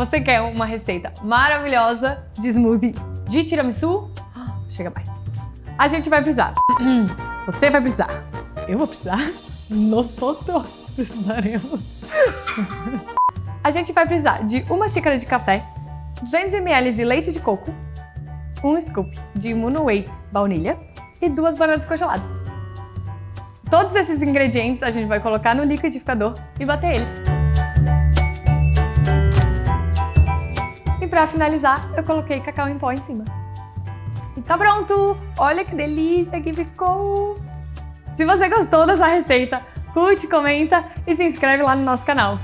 Você quer uma receita maravilhosa de smoothie de tiramisu? Chega mais. A gente vai precisar. Você vai precisar. Eu vou precisar. Nosotros precisaremos. A gente vai precisar de uma xícara de café, 200 ml de leite de coco, um scoop de Muno Whey baunilha e duas bananas congeladas. Todos esses ingredientes a gente vai colocar no liquidificador e bater eles. Para finalizar, eu coloquei cacau em pó em cima. E tá pronto! Olha que delícia que ficou! Se você gostou dessa receita, curte, comenta e se inscreve lá no nosso canal.